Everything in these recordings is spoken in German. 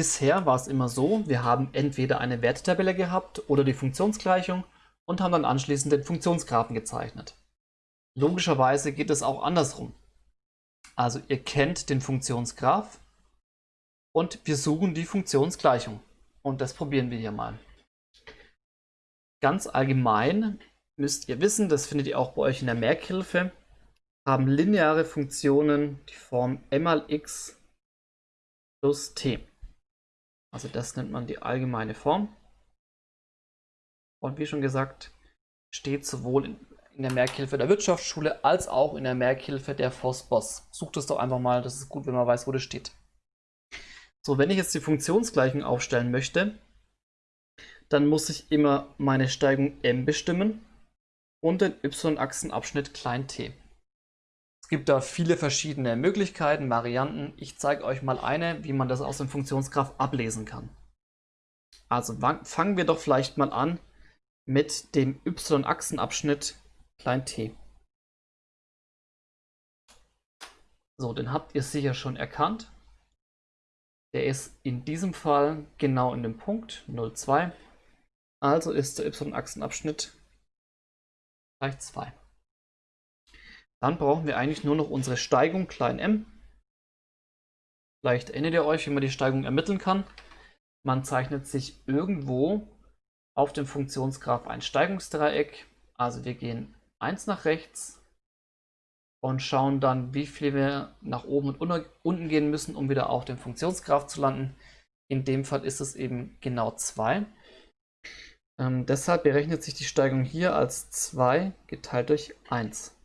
Bisher war es immer so, wir haben entweder eine Wertetabelle gehabt oder die Funktionsgleichung und haben dann anschließend den Funktionsgrafen gezeichnet. Logischerweise geht es auch andersrum. Also ihr kennt den Funktionsgraph und wir suchen die Funktionsgleichung. Und das probieren wir hier mal. Ganz allgemein müsst ihr wissen, das findet ihr auch bei euch in der Merkhilfe, haben lineare Funktionen die Form m mal x plus t. Also das nennt man die allgemeine Form. Und wie schon gesagt, steht sowohl in, in der Merkhilfe der Wirtschaftsschule als auch in der Merkhilfe der FOSBOS. Sucht es doch einfach mal, das ist gut, wenn man weiß, wo das steht. So, wenn ich jetzt die Funktionsgleichung aufstellen möchte, dann muss ich immer meine Steigung m bestimmen und den y-Achsenabschnitt klein t. Es gibt da viele verschiedene Möglichkeiten, Varianten. Ich zeige euch mal eine, wie man das aus dem Funktionsgraph ablesen kann. Also fangen wir doch vielleicht mal an mit dem y-Achsenabschnitt t. So, den habt ihr sicher schon erkannt. Der ist in diesem Fall genau in dem Punkt 0,2. Also ist der y-Achsenabschnitt gleich 2. Dann brauchen wir eigentlich nur noch unsere Steigung klein m. Vielleicht erinnert ihr euch, wie man die Steigung ermitteln kann. Man zeichnet sich irgendwo auf dem Funktionsgraph ein Steigungsdreieck. Also wir gehen 1 nach rechts und schauen dann, wie viel wir nach oben und unten gehen müssen, um wieder auf dem Funktionsgraph zu landen. In dem Fall ist es eben genau 2. Ähm, deshalb berechnet sich die Steigung hier als 2 geteilt durch 1.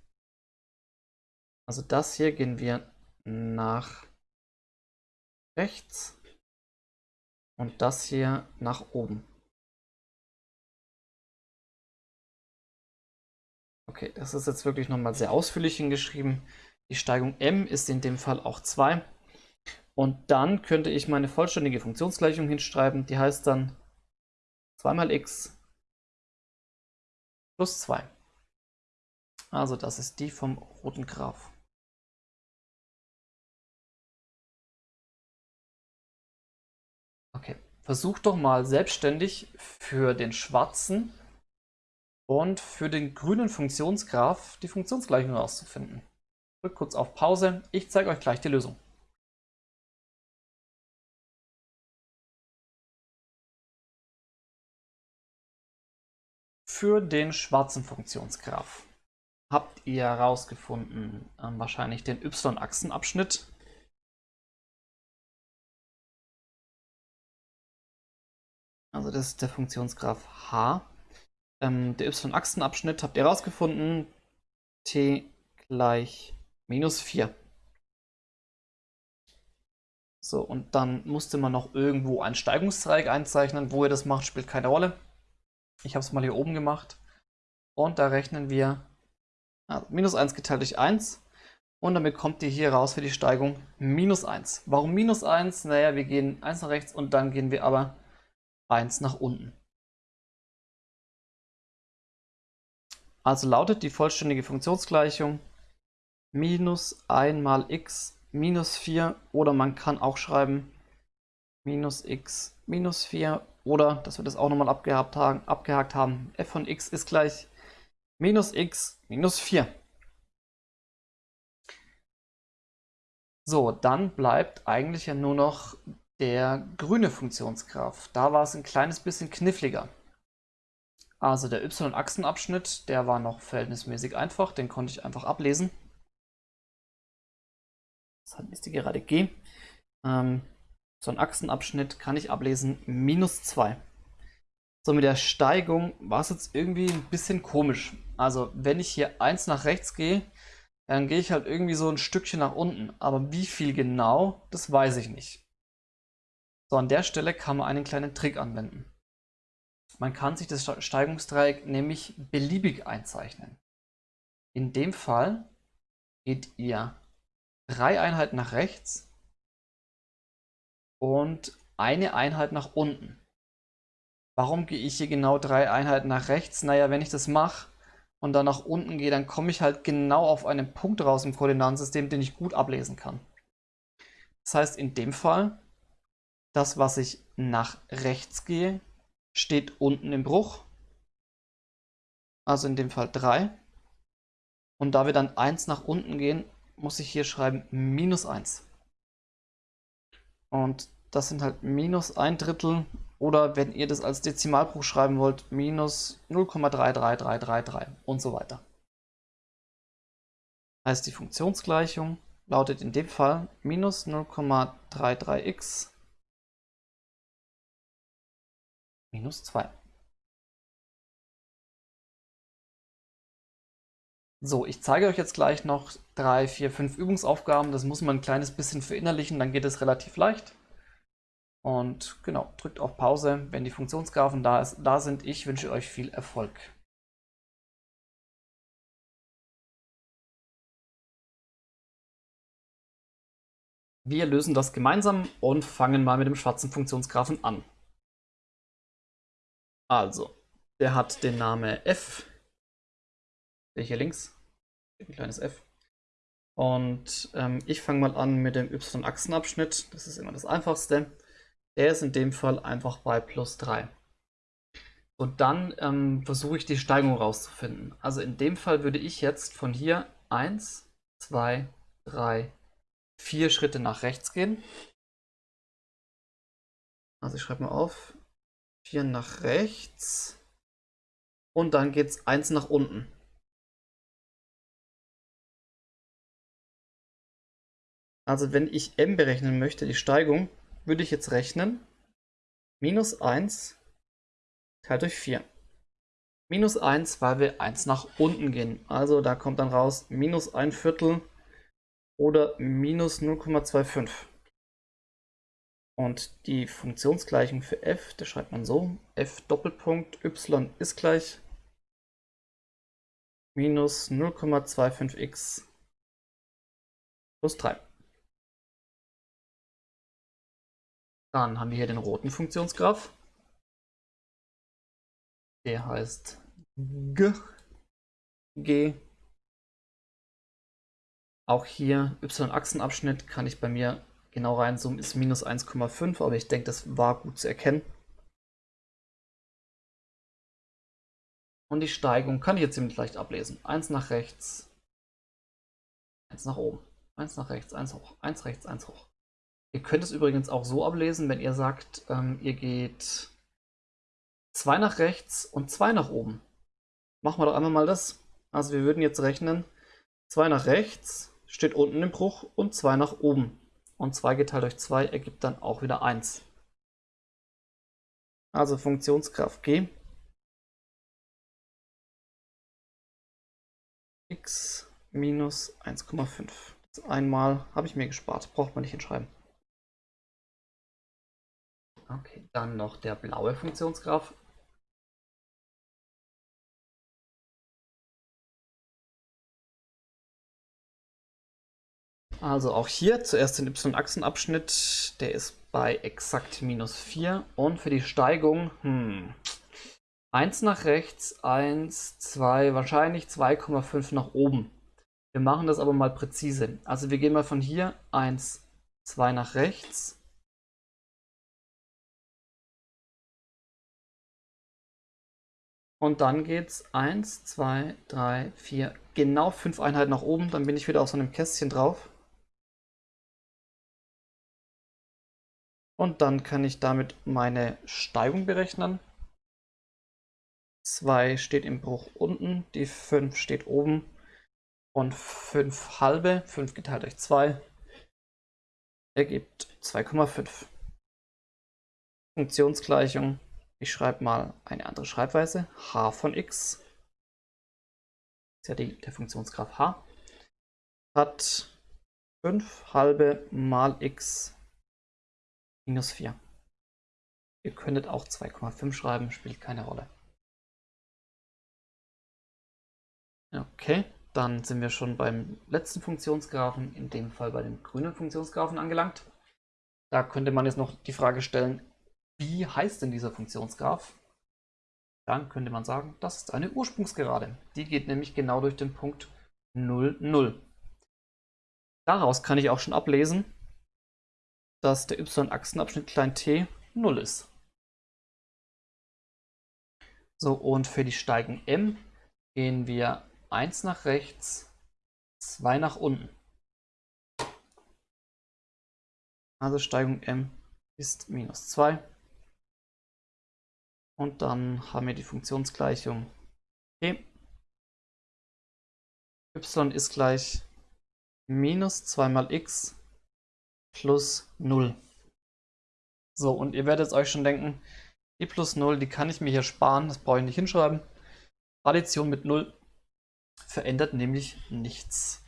Also das hier gehen wir nach rechts und das hier nach oben. Okay, das ist jetzt wirklich nochmal sehr ausführlich hingeschrieben. Die Steigung m ist in dem Fall auch 2. Und dann könnte ich meine vollständige Funktionsgleichung hinschreiben. Die heißt dann 2 mal x plus 2. Also das ist die vom roten Graph. Versuch doch mal selbstständig für den schwarzen und für den grünen Funktionsgraph die Funktionsgleichung herauszufinden. Drückt kurz auf Pause, ich zeige euch gleich die Lösung. Für den schwarzen Funktionsgraph habt ihr herausgefunden äh, wahrscheinlich den y-Achsenabschnitt Also das ist der Funktionsgraph h. Ähm, der y-Achsenabschnitt habt ihr herausgefunden. t gleich minus 4. So, und dann musste man noch irgendwo ein Steigungsdreieck einzeichnen. Wo ihr das macht, spielt keine Rolle. Ich habe es mal hier oben gemacht. Und da rechnen wir also minus 1 geteilt durch 1. Und damit kommt ihr hier raus für die Steigung minus 1. Warum minus 1? Naja, wir gehen 1 nach rechts und dann gehen wir aber 1 nach unten. Also lautet die vollständige Funktionsgleichung minus 1 mal x minus 4 oder man kann auch schreiben minus x minus 4 oder, dass wir das auch nochmal abgehakt haben, abgehakt haben, f von x ist gleich minus x minus 4. So, dann bleibt eigentlich ja nur noch der grüne Funktionsgraph, da war es ein kleines bisschen kniffliger. Also der y-Achsenabschnitt, der war noch verhältnismäßig einfach, den konnte ich einfach ablesen. Das ist die gerade g. Ähm, so ein Achsenabschnitt kann ich ablesen, minus 2. So, mit der Steigung war es jetzt irgendwie ein bisschen komisch. Also, wenn ich hier 1 nach rechts gehe, dann gehe ich halt irgendwie so ein Stückchen nach unten. Aber wie viel genau, das weiß ich nicht. An der Stelle kann man einen kleinen Trick anwenden. Man kann sich das Steigungsdreieck nämlich beliebig einzeichnen. In dem Fall geht ihr drei Einheiten nach rechts und eine Einheit nach unten. Warum gehe ich hier genau drei Einheiten nach rechts? Naja, wenn ich das mache und dann nach unten gehe, dann komme ich halt genau auf einen Punkt raus im Koordinatensystem, den ich gut ablesen kann. Das heißt, in dem Fall das, was ich nach rechts gehe, steht unten im Bruch. Also in dem Fall 3. Und da wir dann 1 nach unten gehen, muss ich hier schreiben minus 1. Und das sind halt minus ein Drittel oder wenn ihr das als Dezimalbruch schreiben wollt, minus 0,33333 und so weiter. Heißt die Funktionsgleichung lautet in dem Fall minus 0,33x minus 2. So, ich zeige euch jetzt gleich noch drei, vier, fünf Übungsaufgaben. Das muss man ein kleines bisschen verinnerlichen, dann geht es relativ leicht. Und genau, drückt auf Pause, wenn die Funktionsgraphen da, ist, da sind. Ich wünsche euch viel Erfolg. Wir lösen das gemeinsam und fangen mal mit dem schwarzen Funktionsgraphen an. Also, der hat den Namen f. Der hier links. Ein kleines f. Und ähm, ich fange mal an mit dem y-Achsenabschnitt. Das ist immer das einfachste. Der ist in dem Fall einfach bei plus 3. Und dann ähm, versuche ich die Steigung rauszufinden. Also in dem Fall würde ich jetzt von hier 1, 2, 3, 4 Schritte nach rechts gehen. Also ich schreibe mal auf. 4 nach rechts. Und dann geht es 1 nach unten. Also wenn ich m berechnen möchte, die Steigung, würde ich jetzt rechnen. Minus 1 teilt durch 4. Minus 1, weil wir 1 nach unten gehen. Also da kommt dann raus minus 1 Viertel oder minus 0,25. Und die Funktionsgleichung für f, da schreibt man so, f Doppelpunkt y ist gleich minus 0,25x plus 3. Dann haben wir hier den roten Funktionsgraph. Der heißt G. G. Auch hier y-Achsenabschnitt kann ich bei mir genau reinzoomen, ist minus 1,5, aber ich denke, das war gut zu erkennen. Und die Steigung kann ich jetzt ziemlich leicht ablesen. 1 nach rechts, 1 nach oben, 1 nach rechts, 1 hoch, 1 rechts, 1 hoch. Ihr könnt es übrigens auch so ablesen, wenn ihr sagt, ähm, ihr geht zwei nach rechts und zwei nach oben. Machen wir doch einmal mal das. Also wir würden jetzt rechnen, zwei nach rechts steht unten im Bruch und zwei nach oben. Und 2 geteilt durch 2 ergibt dann auch wieder 1. Also Funktionskraft G. x minus 1,5. Einmal habe ich mir gespart, braucht man nicht hinschreiben. Okay, dann noch der blaue Funktionsgraph. Also auch hier zuerst den y-Achsenabschnitt, der ist bei exakt minus 4 und für die Steigung, hm, 1 nach rechts, 1, 2, wahrscheinlich 2,5 nach oben. Wir machen das aber mal präzise. Also wir gehen mal von hier 1, 2 nach rechts, Und dann geht es 1, 2, 3, 4, genau 5 Einheiten nach oben. Dann bin ich wieder auf so einem Kästchen drauf. Und dann kann ich damit meine Steigung berechnen. 2 steht im Bruch unten, die 5 steht oben. Und 5 halbe, 5 geteilt durch 2, ergibt 2,5. Funktionsgleichung ich schreibe mal eine andere Schreibweise. h von x, ist ja die, der Funktionsgraph h, hat 5 halbe mal x minus 4. Ihr könntet auch 2,5 schreiben, spielt keine Rolle. Okay, dann sind wir schon beim letzten Funktionsgraphen, in dem Fall bei dem grünen Funktionsgraphen angelangt. Da könnte man jetzt noch die Frage stellen, wie heißt denn dieser Funktionsgraph? Dann könnte man sagen, das ist eine Ursprungsgerade. Die geht nämlich genau durch den Punkt 0, 0. Daraus kann ich auch schon ablesen, dass der y-Achsenabschnitt klein t 0 ist. So, und für die Steigung m gehen wir 1 nach rechts, 2 nach unten. Also Steigung m ist minus 2. Und dann haben wir die Funktionsgleichung e. y ist gleich minus 2 mal x plus 0. So, und ihr werdet euch schon denken, die plus 0, die kann ich mir hier sparen, das brauche ich nicht hinschreiben. Addition mit 0 verändert nämlich nichts.